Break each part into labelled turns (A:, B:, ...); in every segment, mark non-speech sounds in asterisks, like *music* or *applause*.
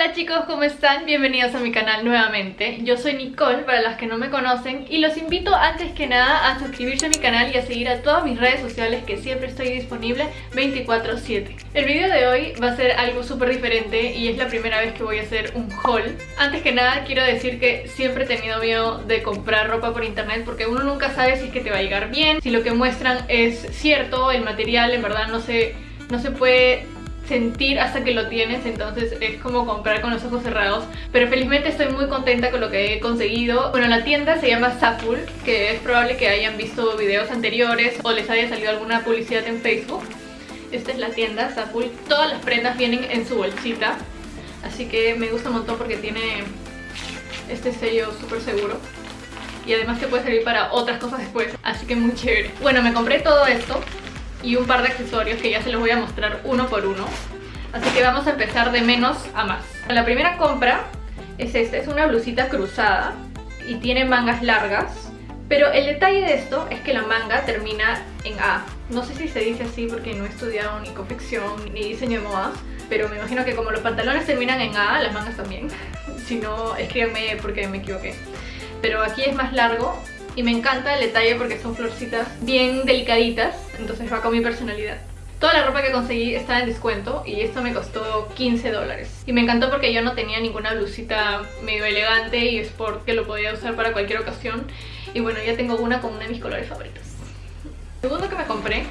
A: Hola chicos, ¿cómo están? Bienvenidos a mi canal nuevamente. Yo soy Nicole, para las que no me conocen, y los invito antes que nada a suscribirse a mi canal y a seguir a todas mis redes sociales que siempre estoy disponible 24-7. El video de hoy va a ser algo súper diferente y es la primera vez que voy a hacer un haul. Antes que nada quiero decir que siempre he tenido miedo de comprar ropa por internet porque uno nunca sabe si es que te va a llegar bien, si lo que muestran es cierto, el material en verdad no se, no se puede sentir hasta que lo tienes, entonces es como comprar con los ojos cerrados. Pero felizmente estoy muy contenta con lo que he conseguido. Bueno, la tienda se llama Sapul, que es probable que hayan visto videos anteriores o les haya salido alguna publicidad en Facebook. Esta es la tienda Sapul. Todas las prendas vienen en su bolsita, así que me gusta un montón porque tiene este sello súper seguro. Y además te puede servir para otras cosas después, así que muy chévere. Bueno, me compré todo esto y un par de accesorios que ya se los voy a mostrar uno por uno. Así que vamos a empezar de menos a más. La primera compra es esta, es una blusita cruzada y tiene mangas largas. Pero el detalle de esto es que la manga termina en A. No sé si se dice así porque no he estudiado ni confección ni diseño de modas. Pero me imagino que como los pantalones terminan en A, las mangas también. *laughs* si no, escríbanme porque me equivoqué. Pero aquí es más largo y me encanta el detalle porque son florcitas bien delicaditas, entonces va con mi personalidad. Toda la ropa que conseguí está en descuento y esto me costó 15 dólares. Y me encantó porque yo no tenía ninguna blusita medio elegante y sport que lo podía usar para cualquier ocasión. Y bueno, ya tengo una con uno de mis colores favoritos. Segundo que me compré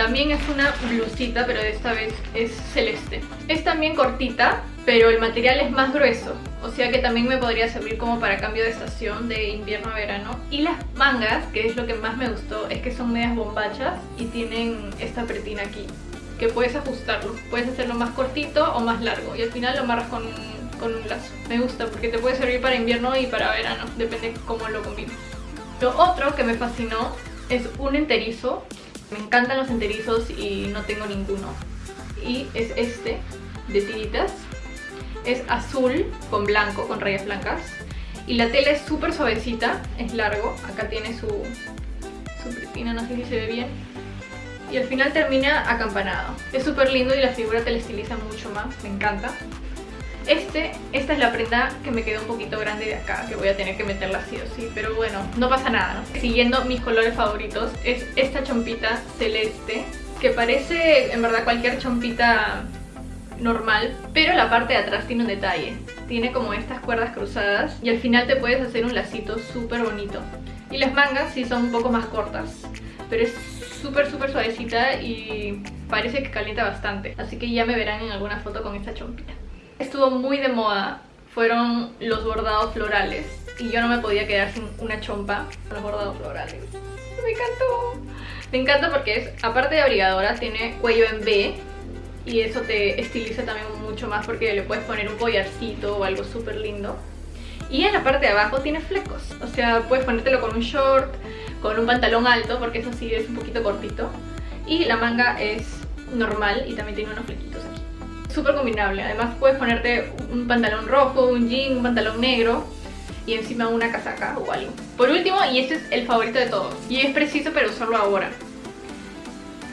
A: también es una blusita, pero de esta vez es celeste. Es también cortita, pero el material es más grueso. O sea que también me podría servir como para cambio de estación de invierno a verano. Y las mangas, que es lo que más me gustó, es que son medias bombachas y tienen esta pretina aquí. Que puedes ajustarlo. Puedes hacerlo más cortito o más largo. Y al final lo amarras con un, con un lazo. Me gusta porque te puede servir para invierno y para verano. Depende cómo lo combines. Lo otro que me fascinó es un enterizo. Me encantan los enterizos y no tengo ninguno. Y es este, de tiritas. Es azul con blanco, con rayas blancas. Y la tela es súper suavecita, es largo. Acá tiene su, su pretina, no sé si se ve bien. Y al final termina acampanado. Es súper lindo y la figura te la estiliza mucho más, me encanta. Este, esta es la prenda que me quedó un poquito grande de acá, que voy a tener que meterla así o sí, pero bueno, no pasa nada, Siguiendo mis colores favoritos, es esta chompita celeste, que parece en verdad cualquier chompita normal, pero la parte de atrás tiene un detalle. Tiene como estas cuerdas cruzadas y al final te puedes hacer un lacito súper bonito. Y las mangas sí son un poco más cortas, pero es súper súper suavecita y parece que calienta bastante. Así que ya me verán en alguna foto con esta chompita estuvo muy de moda fueron los bordados florales y yo no me podía quedar sin una chompa con los bordados florales. Me encantó. Me encanta porque es, aparte de abrigadora, tiene cuello en B y eso te estiliza también mucho más porque le puedes poner un collarcito o algo súper lindo. Y en la parte de abajo tiene flecos, o sea, puedes ponértelo con un short, con un pantalón alto, porque eso sí es un poquito cortito. Y la manga es normal y también tiene unos flequitos súper combinable. Además puedes ponerte un pantalón rojo, un jean, un pantalón negro y encima una casaca o algo. Por último, y este es el favorito de todos, y es preciso para usarlo ahora,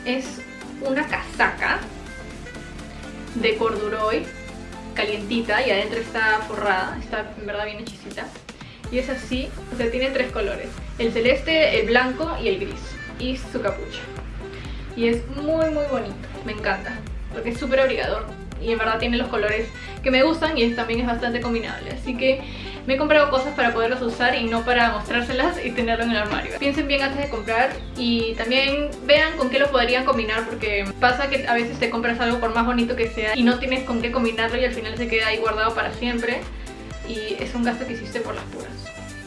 A: es una casaca de corduroy calientita y adentro está forrada, está en verdad bien hechicita. Y es así, o sea, tiene tres colores, el celeste, el blanco y el gris, y su capucha. Y es muy muy bonito, me encanta, porque es súper abrigador y en verdad tiene los colores que me gustan y también es bastante combinable. Así que me he comprado cosas para poderlas usar y no para mostrárselas y tenerlo en el armario. Piensen bien antes de comprar y también vean con qué lo podrían combinar porque pasa que a veces te compras algo por más bonito que sea y no tienes con qué combinarlo y al final se queda ahí guardado para siempre. Y es un gasto que hiciste por las puras.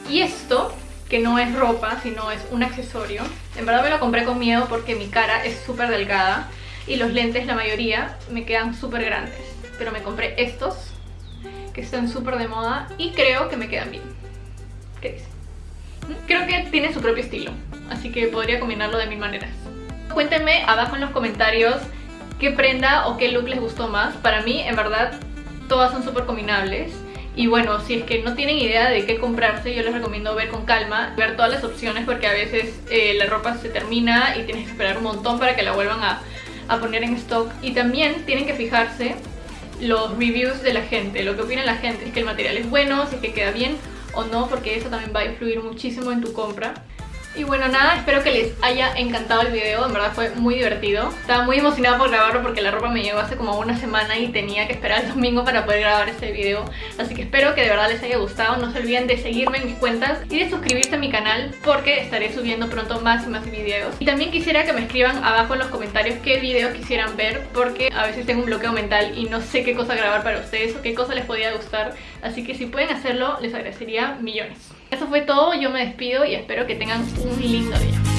A: Y esto que no es ropa, sino es un accesorio. En verdad me lo compré con miedo porque mi cara es súper delgada y los lentes, la mayoría, me quedan súper grandes. Pero me compré estos, que están súper de moda y creo que me quedan bien. ¿Qué dices? Creo que tiene su propio estilo, así que podría combinarlo de mil maneras. Cuéntenme abajo en los comentarios qué prenda o qué look les gustó más. Para mí, en verdad, todas son súper combinables. Y bueno, si es que no tienen idea de qué comprarse, yo les recomiendo ver con calma, ver todas las opciones porque a veces eh, la ropa se termina y tienes que esperar un montón para que la vuelvan a, a poner en stock y también tienen que fijarse los reviews de la gente, lo que opina la gente, si es que el material es bueno, si es que queda bien o no, porque eso también va a influir muchísimo en tu compra. Y bueno nada, espero que les haya encantado el video, en verdad fue muy divertido. Estaba muy emocionada por grabarlo porque la ropa me llegó hace como una semana y tenía que esperar el domingo para poder grabar este video. Así que espero que de verdad les haya gustado, no se olviden de seguirme en mis cuentas y de suscribirse a mi canal porque estaré subiendo pronto más y más videos. Y también quisiera que me escriban abajo en los comentarios qué videos quisieran ver porque a veces tengo un bloqueo mental y no sé qué cosa grabar para ustedes o qué cosa les podría gustar. Así que si pueden hacerlo les agradecería millones eso fue todo, yo me despido y espero que tengan un lindo día.